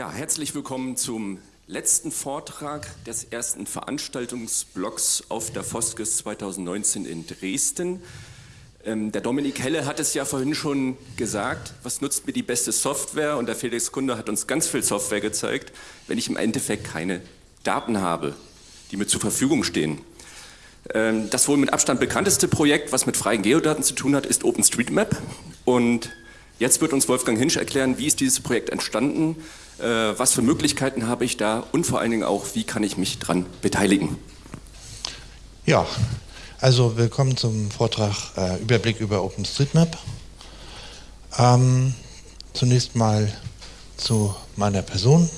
Ja, herzlich willkommen zum letzten Vortrag des ersten Veranstaltungsblocks auf der Foskes 2019 in Dresden. Ähm, der Dominik Helle hat es ja vorhin schon gesagt, was nutzt mir die beste Software? Und der Felix Kunde hat uns ganz viel Software gezeigt, wenn ich im Endeffekt keine Daten habe, die mir zur Verfügung stehen. Ähm, das wohl mit Abstand bekannteste Projekt, was mit freien Geodaten zu tun hat, ist OpenStreetMap. Und jetzt wird uns Wolfgang Hinsch erklären, wie ist dieses Projekt entstanden, äh, was für Möglichkeiten habe ich da und vor allen Dingen auch, wie kann ich mich daran beteiligen. Ja, also willkommen zum Vortrag äh, Überblick über OpenStreetMap. Ähm, zunächst mal zu meiner Person.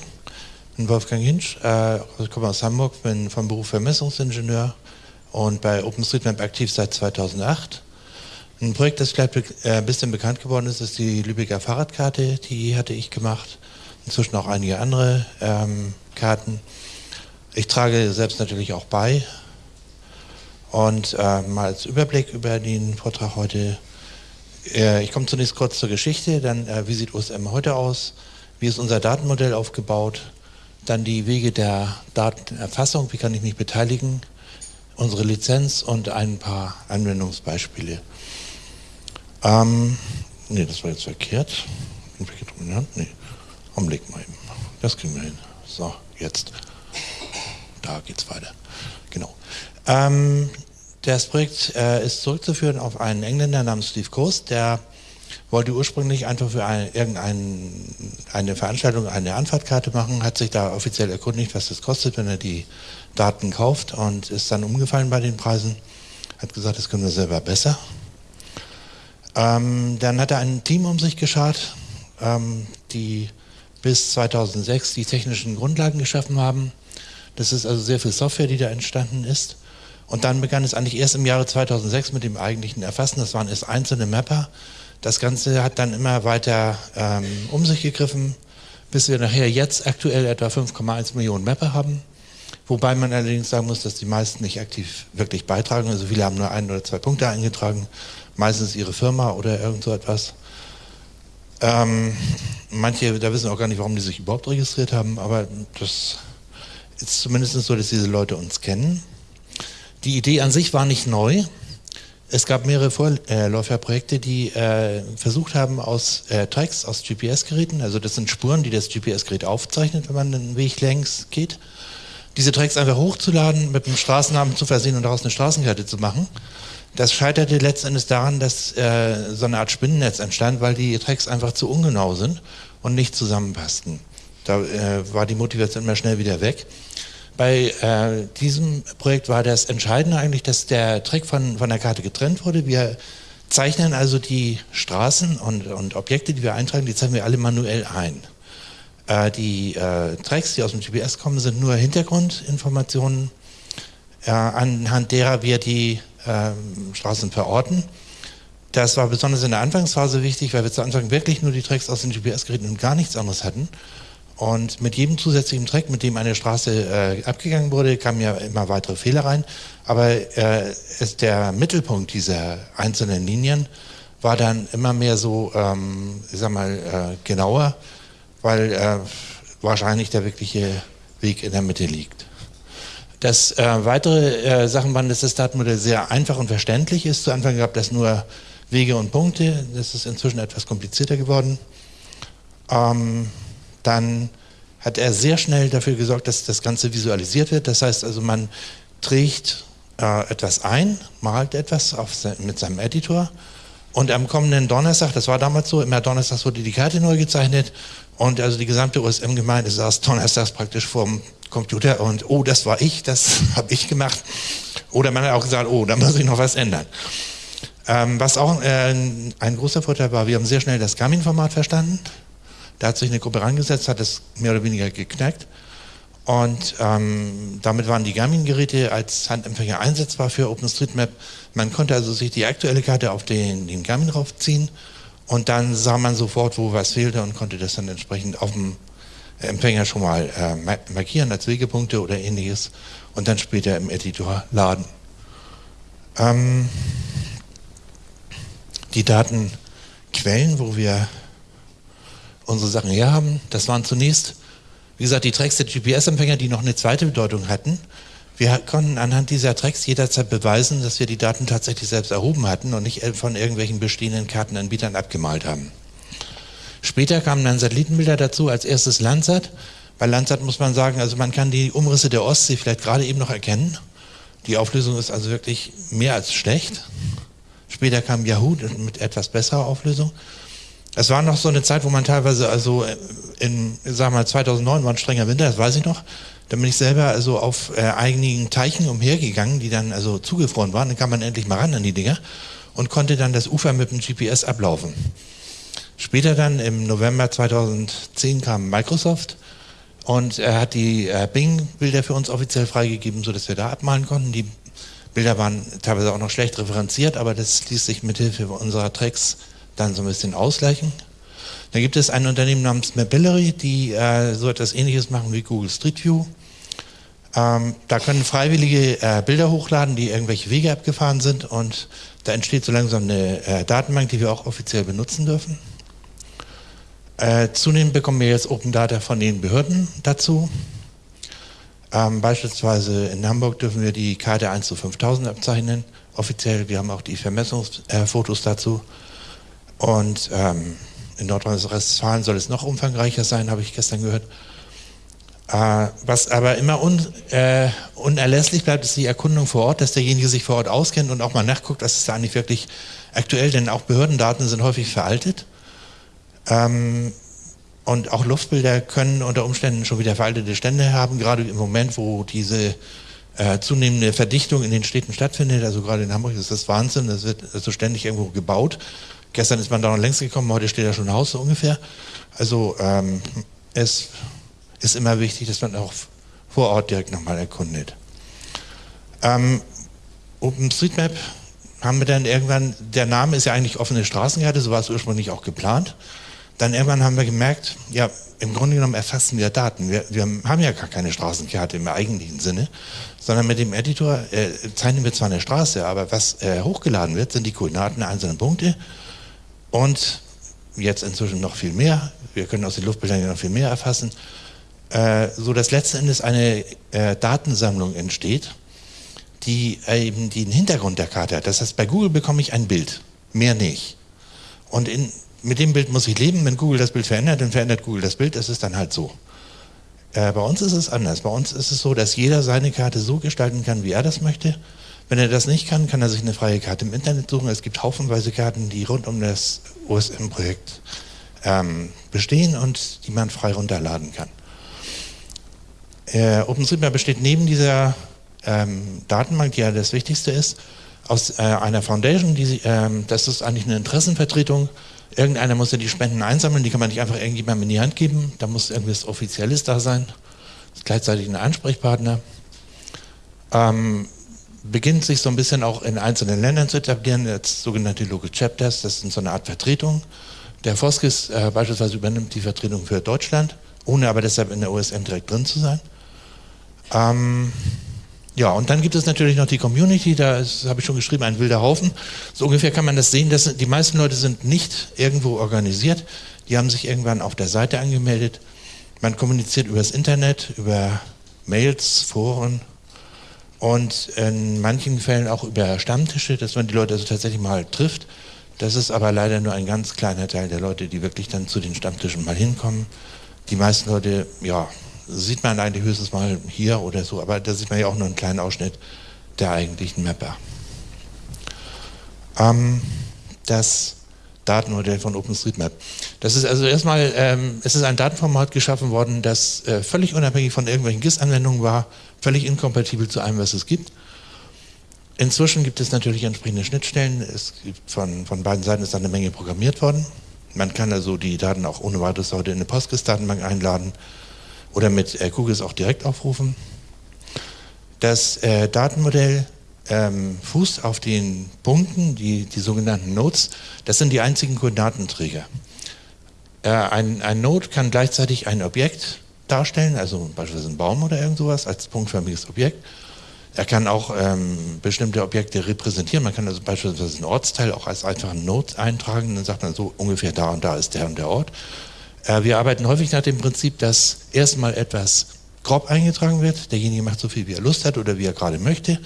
Ich bin Wolfgang Hinsch, äh, ich komme aus Hamburg, bin vom Beruf Vermessungsingenieur und bei OpenStreetMap aktiv seit 2008. Ein Projekt, das vielleicht äh, ein bisschen bekannt geworden ist, ist die Lübecker Fahrradkarte. Die hatte ich gemacht. Inzwischen auch einige andere ähm, Karten. Ich trage selbst natürlich auch bei, und äh, mal als Überblick über den Vortrag heute. Äh, ich komme zunächst kurz zur Geschichte, dann äh, wie sieht OSM heute aus, wie ist unser Datenmodell aufgebaut, dann die Wege der Datenerfassung, wie kann ich mich beteiligen, unsere Lizenz und ein paar Anwendungsbeispiele. Ähm, ne, das war jetzt verkehrt. Nee, Augenblick mal eben. Das kriegen wir hin. So, jetzt. Da geht's weiter. Genau. Ähm, das Projekt äh, ist zurückzuführen auf einen Engländer namens Steve Coast, der wollte ursprünglich einfach für ein, irgendeine Veranstaltung eine Anfahrtkarte machen, hat sich da offiziell erkundigt, was das kostet, wenn er die Daten kauft und ist dann umgefallen bei den Preisen, hat gesagt, das können wir selber besser. Ähm, dann hat er ein Team um sich geschart, ähm, die bis 2006 die technischen Grundlagen geschaffen haben. Das ist also sehr viel Software, die da entstanden ist. Und dann begann es eigentlich erst im Jahre 2006 mit dem eigentlichen Erfassen. Das waren erst einzelne Mapper. Das Ganze hat dann immer weiter ähm, um sich gegriffen, bis wir nachher jetzt aktuell etwa 5,1 Millionen Mapper haben. Wobei man allerdings sagen muss, dass die meisten nicht aktiv wirklich beitragen. Also viele haben nur ein oder zwei Punkte eingetragen, meistens ihre Firma oder irgend so etwas. Ähm, manche, da wissen auch gar nicht, warum die sich überhaupt registriert haben, aber das ist zumindest so, dass diese Leute uns kennen. Die Idee an sich war nicht neu. Es gab mehrere Vorläuferprojekte, die äh, versucht haben, aus äh, Tracks, aus GPS-Geräten, also das sind Spuren, die das GPS-Gerät aufzeichnet, wenn man einen Weg längs geht, diese Tracks einfach hochzuladen, mit einem Straßennamen zu versehen und daraus eine Straßenkarte zu machen. Das scheiterte letztendlich daran, dass äh, so eine Art Spinnennetz entstand, weil die Tracks einfach zu ungenau sind und nicht zusammenpassten. Da äh, war die Motivation immer schnell wieder weg. Bei äh, diesem Projekt war das Entscheidende eigentlich, dass der Track von, von der Karte getrennt wurde. Wir zeichnen also die Straßen und, und Objekte, die wir eintragen, die zeichnen wir alle manuell ein. Äh, die äh, Tracks, die aus dem GPS kommen, sind nur Hintergrundinformationen, äh, anhand derer wir die ähm, Straßen verorten. Das war besonders in der Anfangsphase wichtig, weil wir zu Anfang wirklich nur die Tracks aus den GPS-Geräten und gar nichts anderes hatten. Und mit jedem zusätzlichen Track, mit dem eine Straße äh, abgegangen wurde, kamen ja immer weitere Fehler rein. Aber äh, ist der Mittelpunkt dieser einzelnen Linien war dann immer mehr so, ähm, ich sag mal, äh, genauer, weil äh, wahrscheinlich der wirkliche Weg in der Mitte liegt. Das äh, weitere äh, Sachen waren, dass das Datenmodell sehr einfach und verständlich ist. Zu Anfang gab es nur Wege und Punkte. Das ist inzwischen etwas komplizierter geworden. Ähm, dann hat er sehr schnell dafür gesorgt, dass das Ganze visualisiert wird. Das heißt also, man trägt äh, etwas ein, malt etwas sein, mit seinem Editor und am kommenden Donnerstag, das war damals so, immer Donnerstags wurde die Karte neu gezeichnet und also die gesamte USM-Gemeinde saß donnerstags praktisch vorm Computer und oh, das war ich, das habe ich gemacht. Oder man hat auch gesagt, oh, da muss ich noch was ändern. Ähm, was auch äh, ein großer Vorteil war, wir haben sehr schnell das Garmin-Format verstanden. Da hat sich eine Gruppe rangesetzt, hat es mehr oder weniger geknackt. Und ähm, damit waren die Garmin-Geräte als Handempfänger einsetzbar für OpenStreetMap. Man konnte also sich die aktuelle Karte auf den, den Garmin raufziehen und dann sah man sofort, wo was fehlte und konnte das dann entsprechend auf dem Empfänger schon mal äh, markieren als Wegepunkte oder ähnliches und dann später im Editor laden. Ähm, die Datenquellen, wo wir unsere Sachen herhaben. Das waren zunächst Wie gesagt, die Tracks der GPS-Empfänger, die noch eine zweite Bedeutung hatten, wir konnten anhand dieser Tracks jederzeit beweisen, dass wir die Daten tatsächlich selbst erhoben hatten und nicht von irgendwelchen bestehenden Kartenanbietern abgemalt haben. Später kamen dann Satellitenbilder dazu, als erstes Landsat. Bei Landsat muss man sagen, also man kann die Umrisse der Ostsee vielleicht gerade eben noch erkennen. Die Auflösung ist also wirklich mehr als schlecht. Später kam Yahoo mit etwas besserer Auflösung. Es war noch so eine Zeit, wo man teilweise, also in, wir mal, 2009 war ein strenger Winter, das weiß ich noch. Da bin ich selber also auf äh, einigen Teichen umhergegangen, die dann also zugefroren waren. Dann kam man endlich mal ran an die Dinger und konnte dann das Ufer mit dem GPS ablaufen. Später dann im November 2010 kam Microsoft und er hat die äh, Bing-Bilder für uns offiziell freigegeben, sodass wir da abmalen konnten. Die Bilder waren teilweise auch noch schlecht referenziert, aber das ließ sich mithilfe unserer Tracks dann so ein bisschen ausgleichen. Da gibt es ein Unternehmen namens Mapillary, die äh, so etwas ähnliches machen wie Google Street View. Ähm, da können Freiwillige äh, Bilder hochladen, die irgendwelche Wege abgefahren sind und da entsteht so langsam eine äh, Datenbank, die wir auch offiziell benutzen dürfen. Äh, zunehmend bekommen wir jetzt Open Data von den Behörden dazu. Ähm, beispielsweise in Hamburg dürfen wir die Karte 1 zu 5000 abzeichnen, offiziell. Wir haben auch die Vermessungsfotos dazu. Und ähm, in Nordrhein-Westfalen soll es noch umfangreicher sein, habe ich gestern gehört. Äh, was aber immer un, äh, unerlässlich bleibt, ist die Erkundung vor Ort, dass derjenige sich vor Ort auskennt und auch mal nachguckt, dass es da eigentlich wirklich aktuell, denn auch Behördendaten sind häufig veraltet. Ähm, und auch Luftbilder können unter Umständen schon wieder veraltete Stände haben, gerade im Moment, wo diese äh, zunehmende Verdichtung in den Städten stattfindet. Also gerade in Hamburg ist das Wahnsinn, das wird also ständig irgendwo gebaut. Gestern ist man da noch längst gekommen, heute steht da schon Haus so ungefähr. Also ähm, es ist immer wichtig, dass man auch vor Ort direkt nochmal erkundet. Ähm, OpenStreetMap haben wir dann irgendwann, der Name ist ja eigentlich offene Straßenkarte, so war es ursprünglich auch geplant. Dann irgendwann haben wir gemerkt, ja, im Grunde genommen erfassen wir Daten. Wir, wir haben ja gar keine Straßenkarte im eigentlichen Sinne, sondern mit dem Editor äh, zeichnen wir zwar eine Straße, aber was äh, hochgeladen wird, sind die Koordinaten der einzelnen Punkte und jetzt inzwischen noch viel mehr. Wir können aus den Luftbildern noch viel mehr erfassen, äh, so dass letzten Endes eine äh, Datensammlung entsteht, die eben den Hintergrund der Karte hat. Das heißt, bei Google bekomme ich ein Bild, mehr nicht. Und in, mit dem Bild muss ich leben. Wenn Google das Bild verändert, dann verändert Google das Bild. Das ist dann halt so. Äh, bei uns ist es anders. Bei uns ist es so, dass jeder seine Karte so gestalten kann, wie er das möchte. Wenn er das nicht kann, kann er sich eine freie Karte im Internet suchen. Es gibt haufenweise Karten, die rund um das OSM-Projekt ähm, bestehen und die man frei runterladen kann. Äh, OpenStreetMap besteht neben dieser ähm, Datenbank, die ja das Wichtigste ist, aus äh, einer Foundation, die, ähm, das ist eigentlich eine Interessenvertretung Irgendeiner muss ja die Spenden einsammeln, die kann man nicht einfach irgendjemandem in die Hand geben. Da muss irgendwas Offizielles da sein. Ist gleichzeitig ein Ansprechpartner. Ähm, beginnt sich so ein bisschen auch in einzelnen Ländern zu etablieren, als sogenannte Local Chapters, das sind so eine Art Vertretung. Der Foskis äh, beispielsweise übernimmt die Vertretung für Deutschland, ohne aber deshalb in der OSM direkt drin zu sein. Ähm, ja, und dann gibt es natürlich noch die Community, da habe ich schon geschrieben, ein wilder Haufen. So ungefähr kann man das sehen, dass die meisten Leute sind nicht irgendwo organisiert, die haben sich irgendwann auf der Seite angemeldet. Man kommuniziert über das Internet, über Mails, Foren und in manchen Fällen auch über Stammtische, dass man die Leute also tatsächlich mal trifft. Das ist aber leider nur ein ganz kleiner Teil der Leute, die wirklich dann zu den Stammtischen mal hinkommen. Die meisten Leute, ja, sieht man eigentlich höchstens mal hier oder so, aber da sieht man ja auch nur einen kleinen Ausschnitt der eigentlichen Mapper. Ähm, das Datenmodell von OpenStreetMap. Das ist also erstmal, ähm, es ist ein Datenformat geschaffen worden, das äh, völlig unabhängig von irgendwelchen GIS-Anwendungen war, völlig inkompatibel zu allem, was es gibt. Inzwischen gibt es natürlich entsprechende Schnittstellen. Es gibt von, von beiden Seiten ist eine Menge programmiert worden. Man kann also die Daten auch ohne weiteres heute in eine PostGIS-Datenbank einladen oder mit äh, Kugels auch direkt aufrufen. Das äh, Datenmodell ähm, fußt auf den Punkten, die, die sogenannten Nodes. Das sind die einzigen Koordinatenträger. Äh, ein, ein Node kann gleichzeitig ein Objekt darstellen, also beispielsweise ein Baum oder irgend sowas als punktförmiges Objekt. Er kann auch ähm, bestimmte Objekte repräsentieren. Man kann also beispielsweise einen Ortsteil auch als einfachen Node eintragen. Dann sagt man so ungefähr da und da ist der und der Ort. Äh, wir arbeiten häufig nach dem Prinzip, dass erstmal etwas grob eingetragen wird, derjenige macht so viel, wie er Lust hat oder wie er gerade möchte.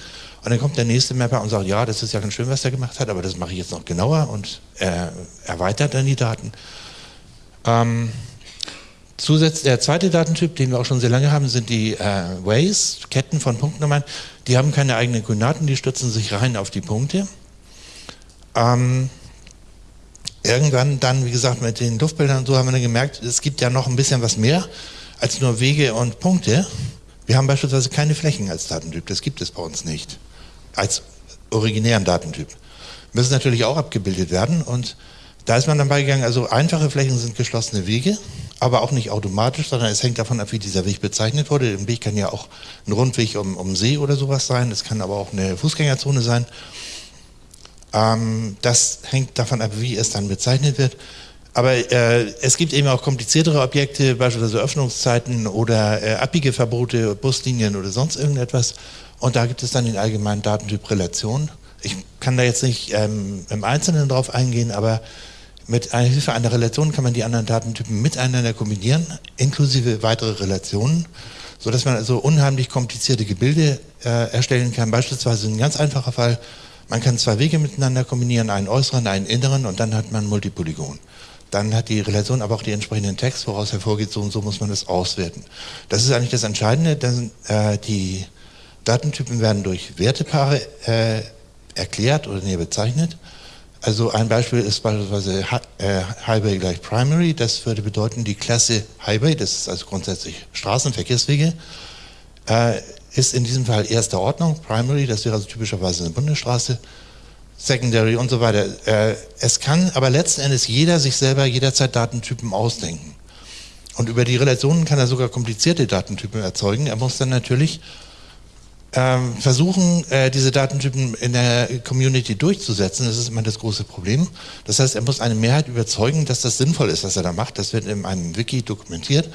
Und dann kommt der nächste Mapper und sagt, ja, das ist ja ganz schön, was er gemacht hat, aber das mache ich jetzt noch genauer und er erweitert dann die Daten. Ähm, Zusatz, der zweite Datentyp, den wir auch schon sehr lange haben, sind die äh, Ways, Ketten von Punktnummern. Die haben keine eigenen Koordinaten, die stützen sich rein auf die Punkte. Ähm, irgendwann dann, wie gesagt, mit den Luftbildern und so haben wir dann gemerkt, es gibt ja noch ein bisschen was mehr als nur Wege und Punkte. Wir haben beispielsweise keine Flächen als Datentyp, das gibt es bei uns nicht, als originären Datentyp. Müssen natürlich auch abgebildet werden und da ist man dann beigegangen, also einfache Flächen sind geschlossene Wege, aber auch nicht automatisch, sondern es hängt davon ab, wie dieser Weg bezeichnet wurde. Ein Weg kann ja auch ein Rundweg um, um See oder sowas sein, es kann aber auch eine Fußgängerzone sein. Ähm, das hängt davon ab, wie es dann bezeichnet wird. Aber äh, es gibt eben auch kompliziertere Objekte, beispielsweise Öffnungszeiten oder äh, Abbiegeverbote, Buslinien oder sonst irgendetwas. Und da gibt es dann den allgemeinen Datentyp Relation. Ich kann da jetzt nicht ähm, im Einzelnen drauf eingehen, aber mit Hilfe einer Relation kann man die anderen Datentypen miteinander kombinieren, inklusive weitere Relationen, sodass man also unheimlich komplizierte Gebilde äh, erstellen kann. Beispielsweise ein ganz einfacher Fall, man kann zwei Wege miteinander kombinieren, einen äußeren, einen inneren und dann hat man ein Multipolygon dann hat die Relation aber auch die entsprechenden Text, woraus hervorgeht, so und so muss man das auswerten. Das ist eigentlich das Entscheidende, denn äh, die Datentypen werden durch Wertepaare äh, erklärt oder näher bezeichnet. Also ein Beispiel ist beispielsweise äh, Highway gleich Primary, das würde bedeuten, die Klasse Highway, das ist also grundsätzlich Straßenverkehrswege, äh, ist in diesem Fall erster Ordnung, Primary, das wäre also typischerweise eine Bundesstraße, Secondary und so weiter. Äh, es kann aber letzten Endes jeder sich selber jederzeit Datentypen ausdenken. Und über die Relationen kann er sogar komplizierte Datentypen erzeugen. Er muss dann natürlich ähm, versuchen, äh, diese Datentypen in der Community durchzusetzen. Das ist immer das große Problem. Das heißt, er muss eine Mehrheit überzeugen, dass das sinnvoll ist, was er da macht. Das wird in einem Wiki dokumentiert.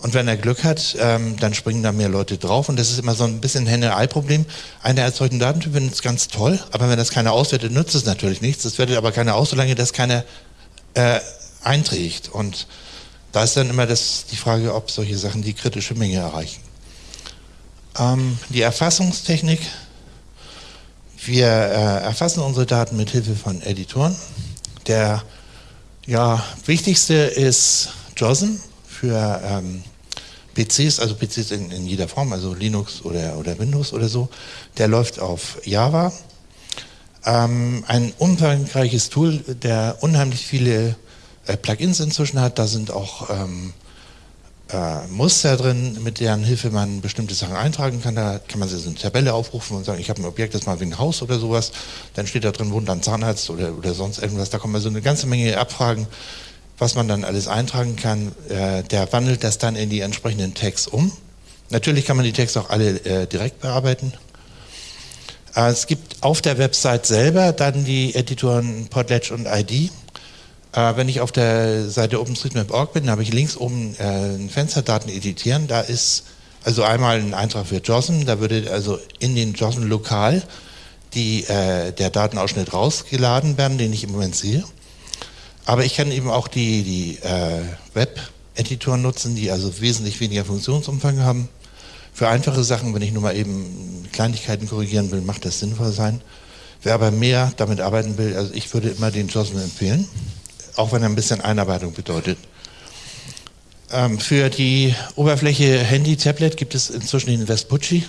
Und wenn er Glück hat, ähm, dann springen da mehr Leute drauf. Und das ist immer so ein bisschen Henne-Ei-Problem. Einer erzeugt einen Datentyp, findet es ganz toll, aber wenn das keiner auswertet, nützt es natürlich nichts. Das wertet aber keiner aus, solange das keiner äh, einträgt. Und da ist dann immer das, die Frage, ob solche Sachen die kritische Menge erreichen. Ähm, die Erfassungstechnik. Wir äh, erfassen unsere Daten mit Hilfe von Editoren. Der ja, wichtigste ist JOSM für ähm, PCs, also PCs in, in, jeder Form, also Linux oder, oder Windows oder so, der läuft auf Java. Ähm, ein umfangreiches Tool, der unheimlich viele äh, Plugins inzwischen hat. Da sind auch ähm, äh, Muster drin, mit deren Hilfe man bestimmte Sachen eintragen kann. Da kann man sich so eine Tabelle aufrufen und sagen, ich habe ein Objekt, das mal wie ein Haus oder sowas. Dann steht da drin, wohnt ein Zahnarzt oder, oder sonst irgendwas. Da kommen also eine ganze Menge Abfragen was man dann alles eintragen kann, äh, der wandelt das dann in die entsprechenden Tags um. Natürlich kann man die Tags auch alle äh, direkt bearbeiten. Äh, es gibt auf der Website selber dann die Editoren Podledge und ID. Äh, wenn ich auf der Seite OpenStreetMap.org bin, habe ich links oben äh, ein Fenster Daten editieren. Da ist also einmal ein Eintrag für JOSM, da würde also in den JOSM lokal die, äh, der Datenausschnitt rausgeladen werden, den ich im Moment sehe. Aber ich kann eben auch die, die äh, Web-Editoren nutzen, die also wesentlich weniger Funktionsumfang haben. Für einfache Sachen, wenn ich nur mal eben Kleinigkeiten korrigieren will, macht das sinnvoll sein. Wer aber mehr damit arbeiten will, also ich würde immer den JOSM empfehlen, auch wenn er ein bisschen Einarbeitung bedeutet. Ähm, für die Oberfläche Handy-Tablet gibt es inzwischen den Vespucci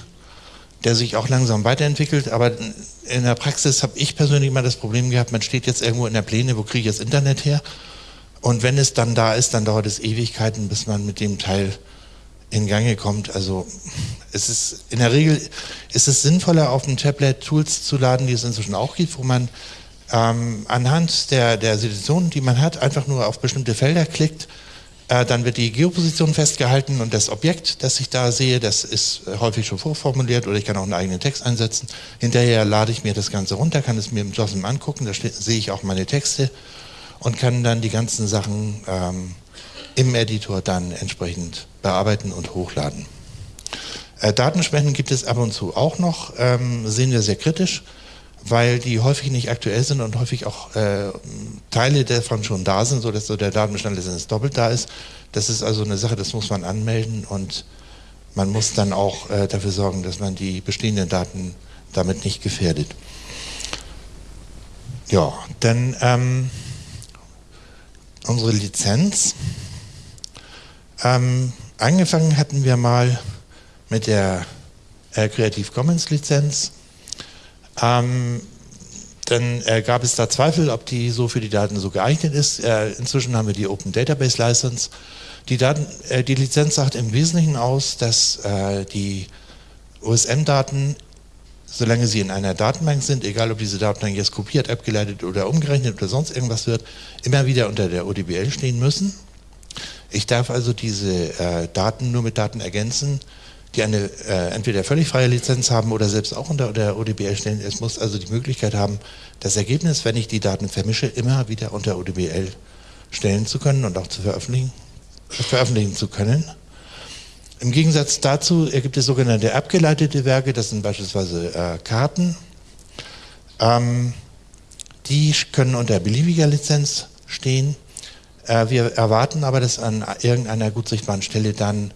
der sich auch langsam weiterentwickelt, aber in der Praxis habe ich persönlich immer das Problem gehabt, man steht jetzt irgendwo in der Pläne, wo kriege ich das Internet her? Und wenn es dann da ist, dann dauert es Ewigkeiten, bis man mit dem Teil in Gange kommt. Also es ist in der Regel ist es sinnvoller, auf dem Tablet Tools zu laden, die es inzwischen auch gibt, wo man ähm, anhand der, der Situation, die man hat, einfach nur auf bestimmte Felder klickt äh, dann wird die Geoposition festgehalten und das Objekt, das ich da sehe, das ist äh, häufig schon vorformuliert oder ich kann auch einen eigenen Text einsetzen. Hinterher lade ich mir das Ganze runter, kann es mir im JOSM angucken, da sehe ich auch meine Texte und kann dann die ganzen Sachen ähm, im Editor dann entsprechend bearbeiten und hochladen. Äh, Datenspenden gibt es ab und zu auch noch, ähm, sehen wir sehr kritisch. Weil die häufig nicht aktuell sind und häufig auch äh, Teile davon schon da sind, sodass so der Datenbestand letztendlich doppelt da ist. Das ist also eine Sache, das muss man anmelden und man muss dann auch äh, dafür sorgen, dass man die bestehenden Daten damit nicht gefährdet. Ja, dann ähm, unsere Lizenz. Ähm, angefangen hatten wir mal mit der äh, Creative Commons Lizenz. Ähm, dann äh, gab es da Zweifel, ob die so für die Daten so geeignet ist. Äh, inzwischen haben wir die Open Database License. Die, Daten, äh, die Lizenz sagt im Wesentlichen aus, dass äh, die OSM-Daten, solange sie in einer Datenbank sind, egal ob diese Datenbank jetzt kopiert, abgeleitet oder umgerechnet oder sonst irgendwas wird, immer wieder unter der ODBL stehen müssen. Ich darf also diese äh, Daten nur mit Daten ergänzen, die eine äh, entweder völlig freie Lizenz haben oder selbst auch unter der ODBL stellen. Es muss also die Möglichkeit haben, das Ergebnis, wenn ich die Daten vermische, immer wieder unter ODBL stellen zu können und auch zu veröffentlichen, veröffentlichen zu können. Im Gegensatz dazu gibt es sogenannte abgeleitete Werke, das sind beispielsweise äh, Karten. Ähm, die können unter beliebiger Lizenz stehen. Äh, wir erwarten aber, dass an irgendeiner gut sichtbaren Stelle dann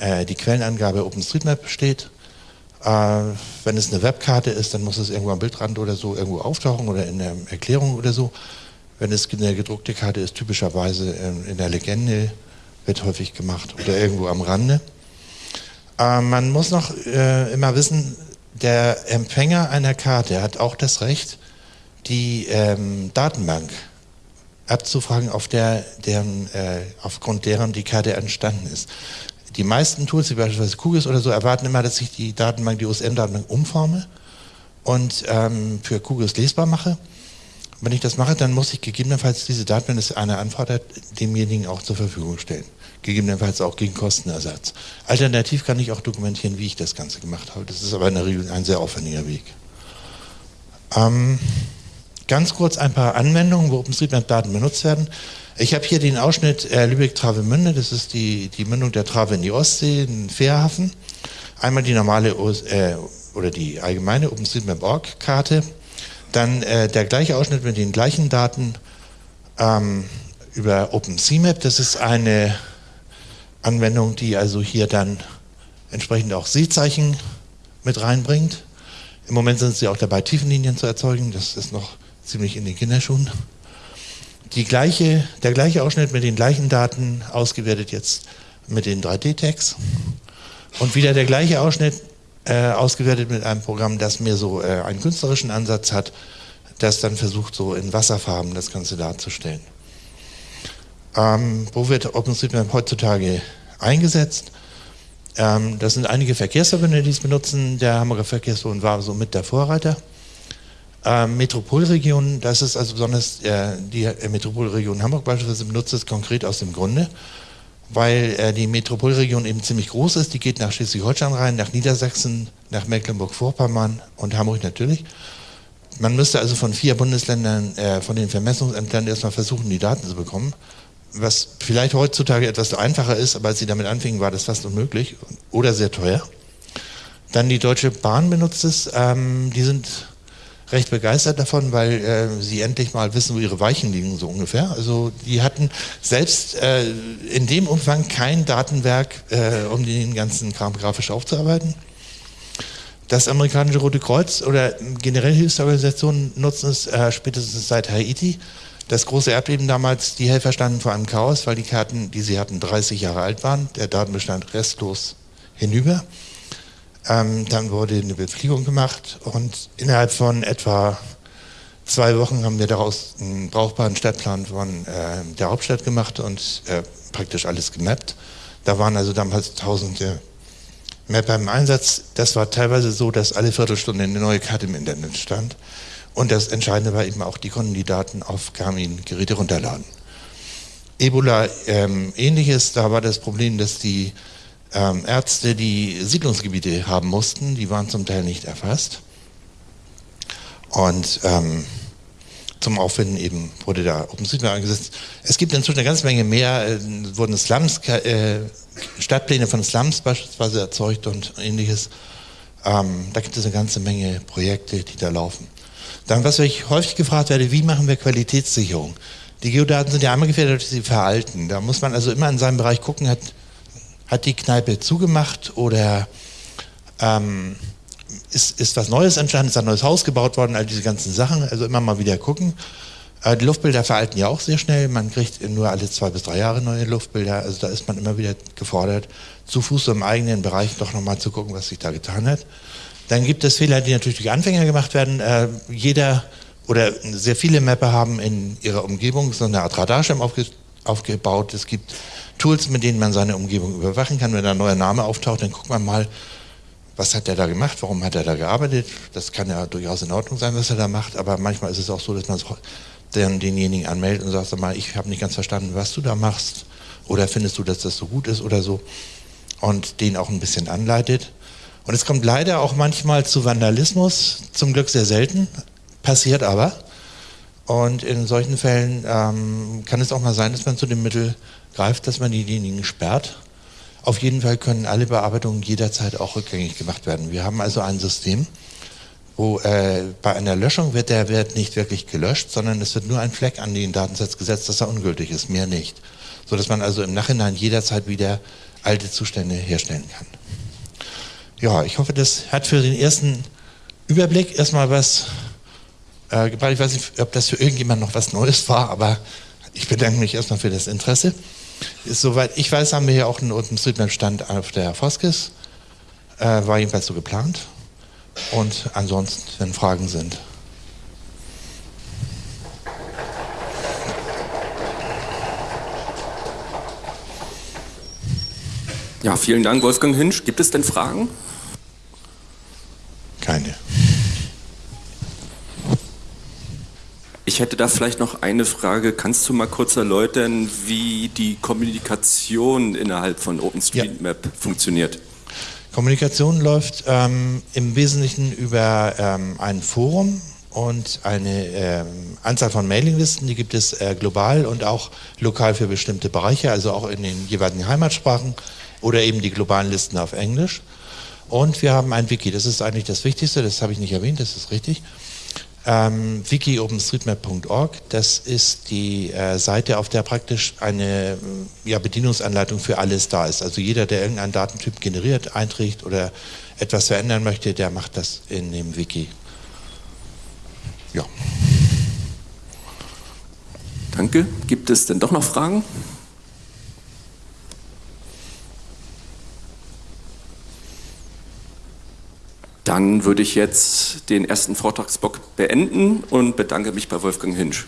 äh, die Quellenangabe OpenStreetMap steht. Äh, wenn es eine Webkarte ist, dann muss es irgendwo am Bildrand oder so irgendwo auftauchen oder in der Erklärung oder so. Wenn es eine gedruckte Karte ist, typischerweise in der Legende, wird häufig gemacht oder irgendwo am Rande. Äh, man muss noch äh, immer wissen, der Empfänger einer Karte hat auch das Recht, die ähm, Datenbank abzufragen, auf der, deren, äh, aufgrund deren die Karte entstanden ist. Die meisten Tools, wie beispielsweise QGIS oder so, erwarten immer, dass ich die Datenbank, die OSM-Datenbank umforme und ähm, für QGIS lesbar mache. Wenn ich das mache, dann muss ich gegebenenfalls diese Daten, wenn es einer anfordert, demjenigen auch zur Verfügung stellen. Gegebenenfalls auch gegen Kostenersatz. Alternativ kann ich auch dokumentieren, wie ich das Ganze gemacht habe. Das ist aber in der Regel ein sehr aufwendiger Weg. Ähm, ganz kurz ein paar Anwendungen, wo OpenStreetMap-Daten benutzt werden. Ich habe hier den Ausschnitt äh, Lübeck-Travemünde, das ist die, die Mündung der Trave in die Ostsee, in Fährhafen. Einmal die normale äh, oder die allgemeine OpenStreetMap.org-Karte, dann äh, der gleiche Ausschnitt mit den gleichen Daten ähm, über OpenCMap, das ist eine Anwendung, die also hier dann entsprechend auch Seezeichen mit reinbringt. Im Moment sind sie auch dabei, Tiefenlinien zu erzeugen, das ist noch ziemlich in den Kinderschuhen die gleiche, der gleiche Ausschnitt mit den gleichen Daten ausgewertet jetzt mit den 3D-Tags und wieder der gleiche Ausschnitt äh, ausgewertet mit einem Programm, das mir so äh, einen künstlerischen Ansatz hat, das dann versucht, so in Wasserfarben das Ganze darzustellen. Ähm, wo wird OpenStreetMap heutzutage eingesetzt? Ähm, das sind einige Verkehrsverbünde, die es benutzen. Der Hamburger Verkehrsverbund war so mit der Vorreiter. Äh, Metropolregion, das ist also besonders äh, die äh, Metropolregion Hamburg beispielsweise benutzt es konkret aus dem Grunde, weil äh, die Metropolregion eben ziemlich groß ist. Die geht nach Schleswig-Holstein rein, nach Niedersachsen, nach Mecklenburg-Vorpommern und Hamburg natürlich. Man müsste also von vier Bundesländern, äh, von den Vermessungsämtern erstmal versuchen, die Daten zu bekommen. Was vielleicht heutzutage etwas einfacher ist, aber als sie damit anfingen, war das fast unmöglich oder sehr teuer. Dann die Deutsche Bahn benutzt es. Ähm, die sind recht begeistert davon, weil äh, sie endlich mal wissen, wo ihre Weichen liegen, so ungefähr. Also die hatten selbst äh, in dem Umfang kein Datenwerk, äh, um den ganzen Kram grafisch aufzuarbeiten. Das amerikanische Rote Kreuz oder generell Hilfsorganisationen nutzen es äh, spätestens seit Haiti. Das große Erdbeben damals, die Helfer standen vor einem Chaos, weil die Karten, die sie hatten, 30 Jahre alt waren. Der Datenbestand restlos hinüber. Ähm, dann wurde eine Befliegung gemacht und innerhalb von etwa zwei Wochen haben wir daraus einen brauchbaren Stadtplan von äh, der Hauptstadt gemacht und äh, praktisch alles gemappt. Da waren also damals tausende Mapper im Einsatz. Das war teilweise so, dass alle Viertelstunde eine neue Karte im Internet stand. Und das Entscheidende war eben auch, die konnten die Daten auf Garmin-Geräte runterladen. Ebola ähm, ähnliches, da war das Problem, dass die ähm, Ärzte, die Siedlungsgebiete haben mussten, die waren zum Teil nicht erfasst. Und ähm, zum Auffinden eben wurde da OpenStreetMap eingesetzt. Es gibt inzwischen eine ganze Menge mehr, äh, wurden Slums, äh, Stadtpläne von Slums beispielsweise erzeugt und ähnliches. Ähm, da gibt es eine ganze Menge Projekte, die da laufen. Dann, was ich häufig gefragt werde, wie machen wir Qualitätssicherung? Die Geodaten sind ja einmal gefährdet, dass sie veralten. Da muss man also immer in seinem Bereich gucken, hat, hat die Kneipe zugemacht oder ähm, ist, ist was Neues entstanden, ist ein neues Haus gebaut worden, all diese ganzen Sachen. Also immer mal wieder gucken. Äh, die Luftbilder veralten ja auch sehr schnell. Man kriegt nur alle zwei bis drei Jahre neue Luftbilder. Also da ist man immer wieder gefordert, zu Fuß im eigenen Bereich doch nochmal zu gucken, was sich da getan hat. Dann gibt es Fehler, die natürlich durch Anfänger gemacht werden. Äh, jeder oder sehr viele Mapper haben in ihrer Umgebung so eine Art Radarschirm aufge aufgebaut. Es gibt Tools, mit denen man seine Umgebung überwachen kann. Wenn da ein neuer Name auftaucht, dann guckt man mal, was hat er da gemacht, warum hat er da gearbeitet. Das kann ja durchaus in Ordnung sein, was er da macht, aber manchmal ist es auch so, dass man dann denjenigen anmeldet und sagt, sag mal, ich habe nicht ganz verstanden, was du da machst oder findest du, dass das so gut ist oder so und den auch ein bisschen anleitet. Und es kommt leider auch manchmal zu Vandalismus, zum Glück sehr selten, passiert aber. Und in solchen Fällen ähm, kann es auch mal sein, dass man zu dem Mittel greift, dass man diejenigen sperrt. Auf jeden Fall können alle Bearbeitungen jederzeit auch rückgängig gemacht werden. Wir haben also ein System, wo äh, bei einer Löschung wird der Wert nicht wirklich gelöscht, sondern es wird nur ein Fleck an den Datensatz gesetzt, dass er ungültig ist, mehr nicht. Sodass man also im Nachhinein jederzeit wieder alte Zustände herstellen kann. Ja, ich hoffe, das hat für den ersten Überblick erstmal was äh. Ich weiß nicht, ob das für irgendjemand noch was Neues war, aber ich bedanke mich erstmal für das Interesse. Ist, soweit ich weiß, haben wir hier auch einen OpenStreetMap-Stand auf der Foskis. Äh, war jedenfalls so geplant. Und ansonsten, wenn Fragen sind. Ja, vielen Dank, Wolfgang Hinsch. Gibt es denn Fragen? Ich hätte da vielleicht noch eine Frage. Kannst du mal kurz erläutern, wie die Kommunikation innerhalb von OpenStreetMap ja. funktioniert? Kommunikation läuft ähm, im Wesentlichen über ähm, ein Forum und eine ähm, Anzahl von Mailinglisten, die gibt es äh, global und auch lokal für bestimmte Bereiche, also auch in den jeweiligen Heimatsprachen oder eben die globalen Listen auf Englisch. Und wir haben ein Wiki, das ist eigentlich das Wichtigste, das habe ich nicht erwähnt, das ist richtig. Ähm, wiki-openstreetmap.org, das ist die äh, Seite, auf der praktisch eine ja, Bedienungsanleitung für alles da ist. Also jeder, der irgendeinen Datentyp generiert, einträgt oder etwas verändern möchte, der macht das in dem Wiki. Ja. Danke. Gibt es denn doch noch Fragen? Dann würde ich jetzt den ersten Vortragsblock beenden und bedanke mich bei Wolfgang Hinsch.